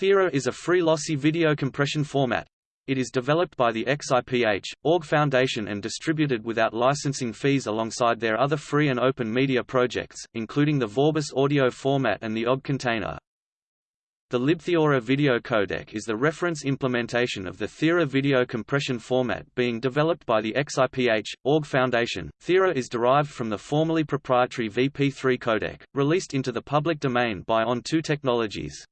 Theora is a free lossy video compression format. It is developed by the XIPH, org Foundation and distributed without licensing fees alongside their other free and open media projects, including the Vorbis audio format and the OGG container. The LibTheora video codec is the reference implementation of the Theora video compression format being developed by the XIPH, org Foundation. Theora is derived from the formerly proprietary VP3 codec, released into the public domain by On2 Technologies.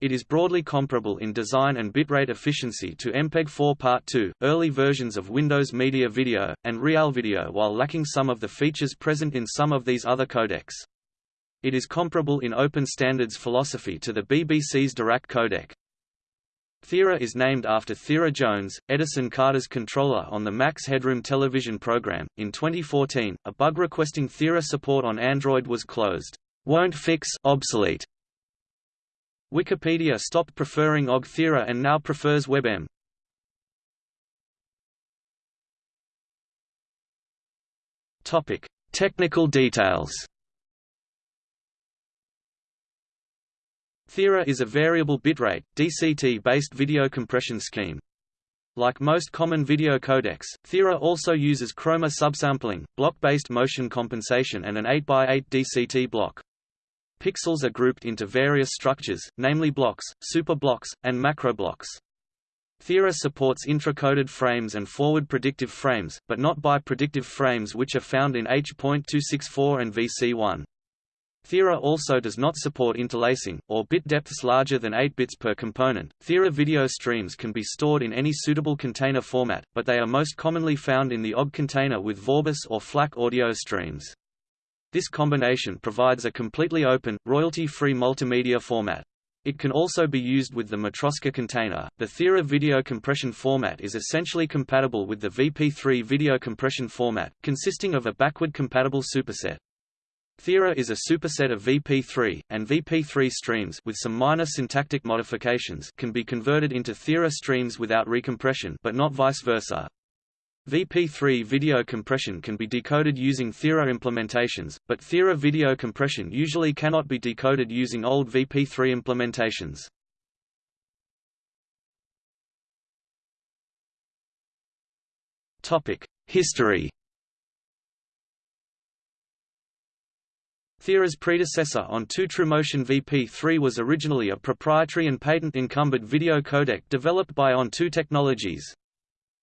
It is broadly comparable in design and bitrate efficiency to MPEG-4 Part 2, early versions of Windows Media Video, and RealVideo while lacking some of the features present in some of these other codecs. It is comparable in open standards philosophy to the BBC's Dirac codec. Theora is named after Theora Jones, Edison Carter's controller on the Max Headroom television program. In 2014, a bug requesting Theora support on Android was closed. Won't fix obsolete Wikipedia stopped preferring OGG Theora and now prefers WebM. Topic: Technical details. Theora is a variable bitrate, DCT-based video compression scheme. Like most common video codecs, Theora also uses chroma subsampling, block-based motion compensation and an 8x8 DCT block. Pixels are grouped into various structures, namely blocks, superblocks, and macroblocks. Theora supports intracoded frames and forward predictive frames, but not bi-predictive frames which are found in H.264 and VC1. Theora also does not support interlacing, or bit depths larger than 8 bits per component. Theora video streams can be stored in any suitable container format, but they are most commonly found in the OGG container with Vorbis or FLAC audio streams. This combination provides a completely open, royalty-free multimedia format. It can also be used with the Matroska container. The Theora video compression format is essentially compatible with the VP3 video compression format, consisting of a backward compatible superset. Theora is a superset of VP3, and VP3 streams with some minor syntactic modifications can be converted into Theora streams without recompression but not vice versa. VP3 video compression can be decoded using Theora implementations, but Theora video compression usually cannot be decoded using old VP3 implementations. History Theora's predecessor On2 TrueMotion VP3 was originally a proprietary and patent-encumbered video codec developed by On2 Technologies.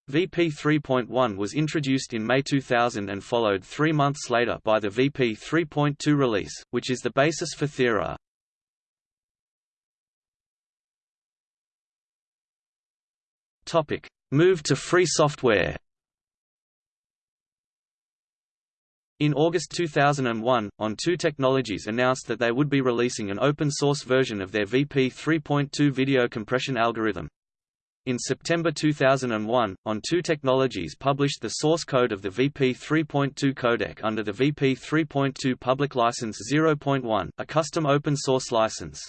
VP 3.1 was introduced in May 2000 and followed three months later by the VP 3.2 release, which is the basis for Theora. Move to free software In August 2001, On2 Technologies announced that they would be releasing an open-source version of their VP 3.2 video compression algorithm. In September 2001, On2 Technologies published the source code of the VP 3.2 codec under the VP 3.2 Public License 0.1, a custom open-source license.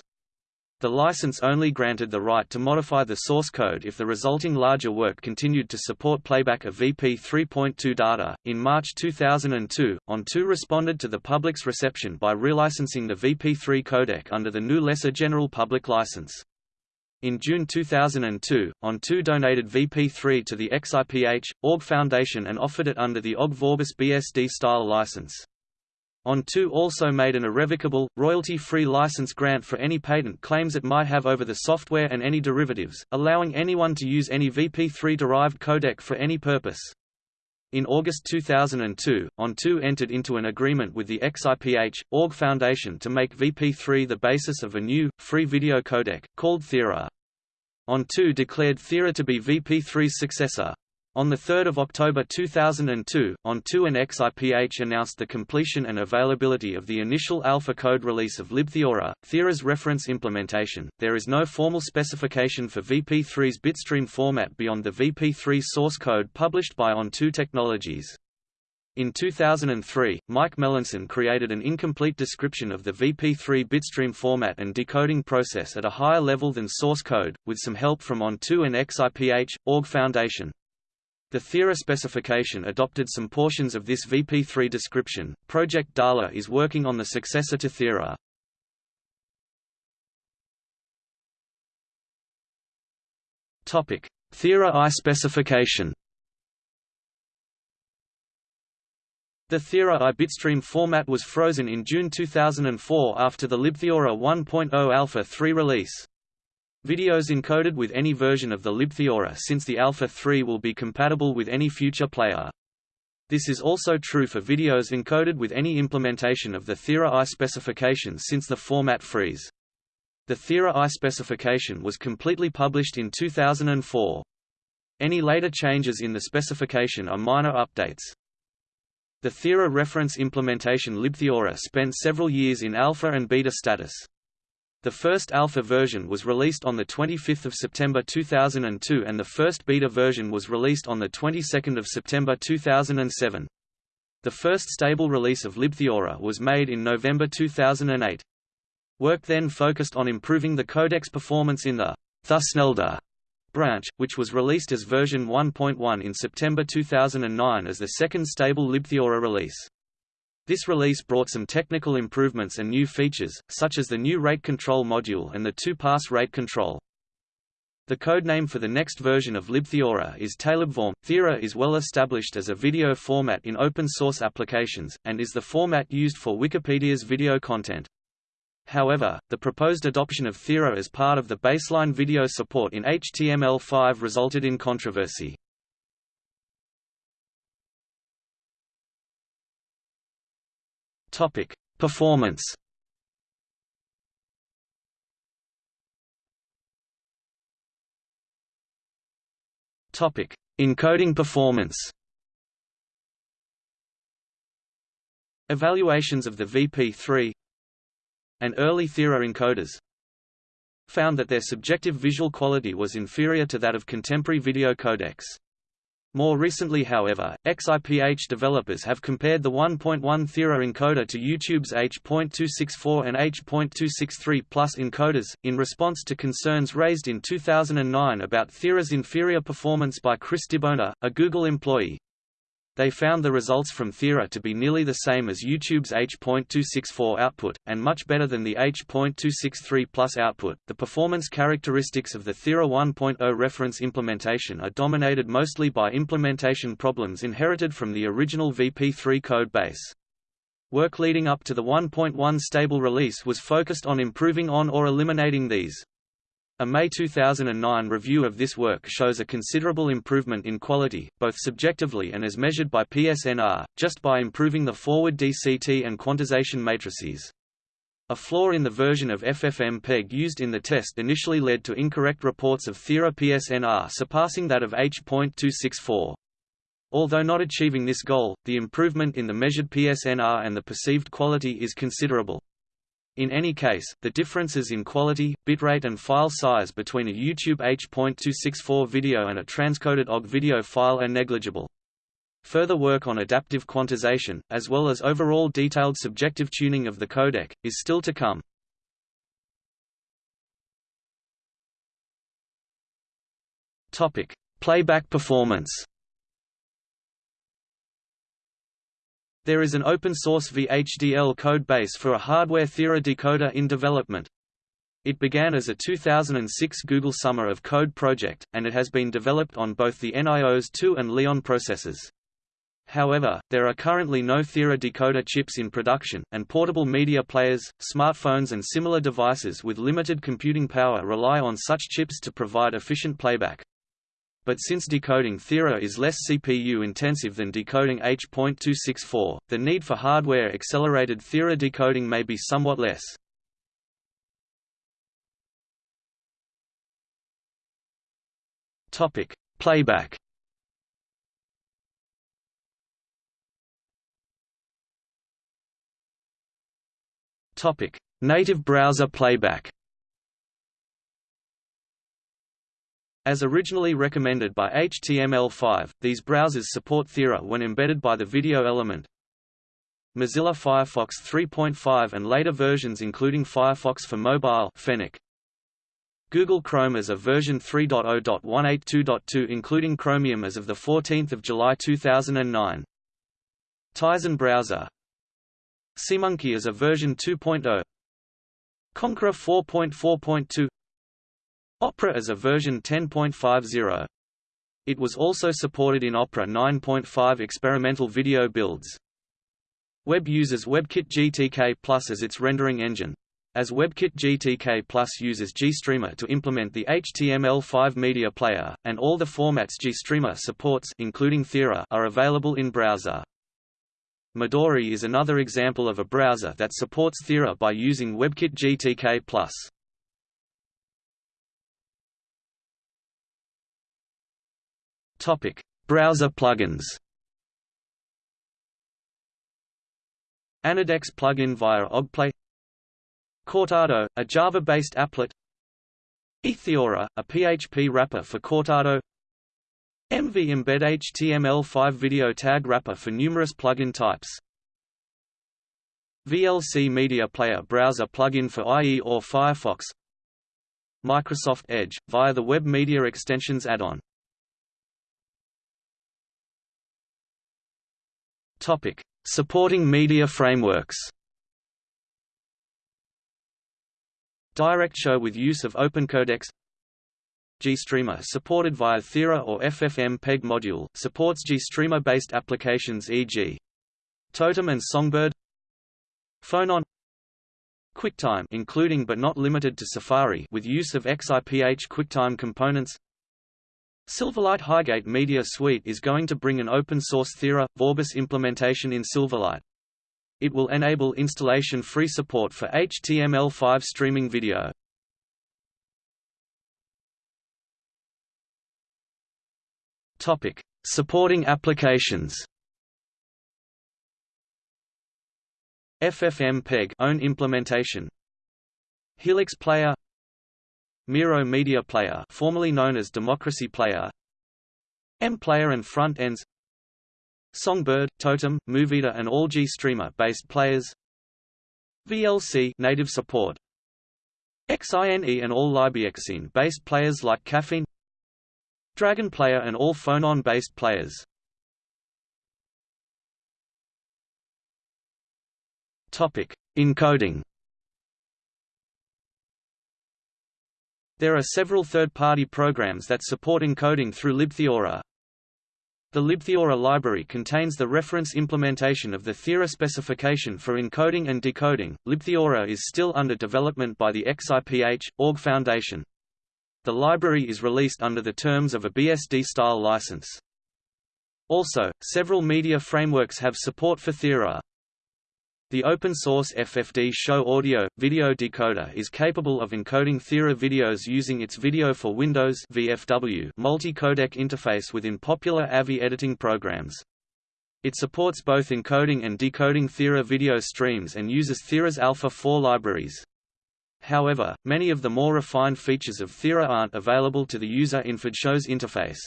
The license only granted the right to modify the source code if the resulting larger work continued to support playback of VP 3.2 data. In March 2002, On2 responded to the public's reception by relicensing the VP3 codec under the new Lesser General Public License. In June 2002, On2 donated VP3 to the XIPH, org Foundation and offered it under the OGG Vorbis BSD-style license. On2 also made an irrevocable, royalty-free license grant for any patent claims it might have over the software and any derivatives, allowing anyone to use any VP3-derived codec for any purpose. In August 2002, On2 entered into an agreement with the XIPH, org Foundation to make VP3 the basis of a new, free video codec, called Theora. On2 declared Theora to be VP3's successor. On 3 October 2002, On2 and XIPH announced the completion and availability of the initial alpha code release of LibTheora, Theora's reference implementation. There is no formal specification for VP3's bitstream format beyond the VP3 source code published by On2 Technologies. In 2003, Mike Melanson created an incomplete description of the VP3 bitstream format and decoding process at a higher level than source code, with some help from On2 and XIPH, org Foundation. The Theora specification adopted some portions of this VP3 description. Project Daala is working on the successor to Theora. Theora I specification. The Theora I bitstream format was frozen in June 2004 after the libtheora 1.0 Alpha 3 release. Videos encoded with any version of the libtheora since the Alpha 3 will be compatible with any future player. This is also true for videos encoded with any implementation of the Theora I specification since the format freeze. The Theora I specification was completely published in 2004. Any later changes in the specification are minor updates. The Theora reference implementation libtheora spent several years in alpha and beta status. The first alpha version was released on 25 September 2002 and the first beta version was released on 22 September 2007. The first stable release of libtheora was made in November 2008. Work then focused on improving the codec's performance in the Thusnelda branch, which was released as version 1.1 in September 2009 as the second stable libtheora release. This release brought some technical improvements and new features, such as the new rate control module and the two-pass rate control. The codename for the next version of libtheora is Ptalarbvorm. Theora is well established as a video format in open-source applications, and is the format used for Wikipedia's video content. However, the proposed adoption of Theora as part of the baseline video support in HTML5 resulted in controversy. Topic: Performance. Topic: Encoding performance. Evaluations of the VP3 and early Theora encoders found that their subjective visual quality was inferior to that of contemporary video codecs. More recently however, XIPH developers have compared the 1.1 Theora encoder to YouTube's H.264 and H.263 Plus encoders, in response to concerns raised in 2009 about Theora's inferior performance by Chris Dibona, a Google employee. They found the results from Theora to be nearly the same as YouTube's H.264 output, and much better than the H.263 Plus output. The performance characteristics of the Theora 1.0 reference implementation are dominated mostly by implementation problems inherited from the original VP3 code base. Work leading up to the 1.1 stable release was focused on improving on or eliminating these. A May 2009 review of this work shows a considerable improvement in quality, both subjectively and as measured by PSNR, just by improving the forward DCT and quantization matrices. A flaw in the version of FFmpeg used in the test initially led to incorrect reports of Theora PSNR surpassing that of H.264. Although not achieving this goal, the improvement in the measured PSNR and the perceived quality is considerable. In any case, the differences in quality, bitrate and file size between a YouTube H.264 video and a transcoded OGG video file are negligible. Further work on adaptive quantization, as well as overall detailed subjective tuning of the codec, is still to come. Playback performance There is an open-source VHDL code base for a hardware Theora decoder in development. It began as a 2006 Google Summer of Code project, and it has been developed on both the NIOS 2 and Leon processors. However, there are currently no Theora decoder chips in production, and portable media players, smartphones and similar devices with limited computing power rely on such chips to provide efficient playback but since decoding Theora is less CPU-intensive than decoding H.264, the need for hardware-accelerated Theora decoding may be somewhat less. Topic: Playback. Topic: Native browser playback. As originally recommended by HTML5, these browsers support Theora when embedded by the video element. Mozilla Firefox 3.5 and later versions including Firefox for Mobile Fennec. Google Chrome as of version 3.0.182.2 including Chromium as of 14 July 2009. Tizen browser SeaMonkey as of version 2.0 Konqueror 4.4.2 Opera as a version 10.50. It was also supported in Opera 9.5 experimental video builds. Web uses WebKit GTK Plus as its rendering engine. As WebKit GTK Plus uses GStreamer to implement the HTML5 media player, and all the formats GStreamer supports including Theora are available in browser. Midori is another example of a browser that supports Theora by using WebKit GTK+. Topic: Browser plugins. Annodex plugin via OggPlay. Cortado, a Java-based applet. itheora, a PHP wrapper for Cortado. MV Embed HTML5 video tag wrapper for numerous plugin types. VLC Media Player browser plugin for IE or Firefox. Microsoft Edge, via the Web Media Extensions add-on Supporting media frameworks. DirectShow with use of OpenCodecs GStreamer supported via Theora or FFmpeg module, supports GStreamer-based applications e.g. Totem and Songbird. Phonon QuickTime including but not limited to Safari with use of XIPH QuickTime components Silverlight Highgate Media Suite is going to bring an open-source Theora, Vorbis implementation in Silverlight. It will enable installation-free support for HTML5 streaming video. Topic: Supporting applications. FFmpeg own implementation. Helix Player Miro Media Player formerly known as Democracy Player. M-Player and front ends. Songbird, Totem, Movida and all G-Streamer-based players. VLC native support. XINE and all LibXine-based players like Kaffeine. Dragon Player and all Phonon-based players. Topic: Encoding. There are several third-party programs that support encoding through libtheora, the libtheora library contains the reference implementation of the Theora specification for encoding and decoding. libtheora is still under development by the XIPH, org Foundation. The library is released under the terms of a BSD-style license. Also, several media frameworks have support for Theora. The open-source FFD Show Audio, video decoder is capable of encoding Theora videos using its Video for Windows VFW multi-codec interface within popular AVI editing programs. It supports both encoding and decoding Theora video streams and uses Theora's Alpha 4 libraries. However, many of the more refined features of Theora aren't available to the user in FFDShow's interface.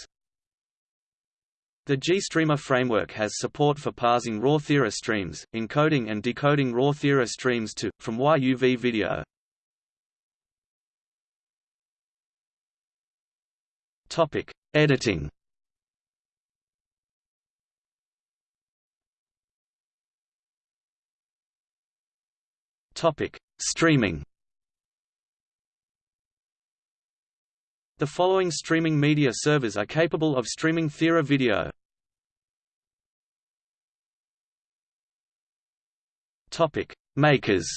The GStreamer framework has support for parsing raw Theora streams, encoding and decoding raw Theora streams to, from YUV video. Topic: Editing. Topic: Streaming. The following streaming media servers are capable of streaming Theora video. Topic: Makers.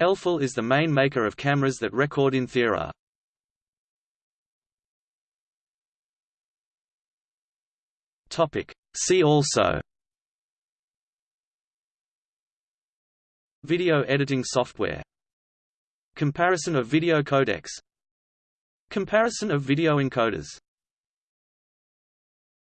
Elphel is the main maker of cameras that record in Theora. Topic: See also. Video editing software Comparison of video codecs. Comparison of video encoders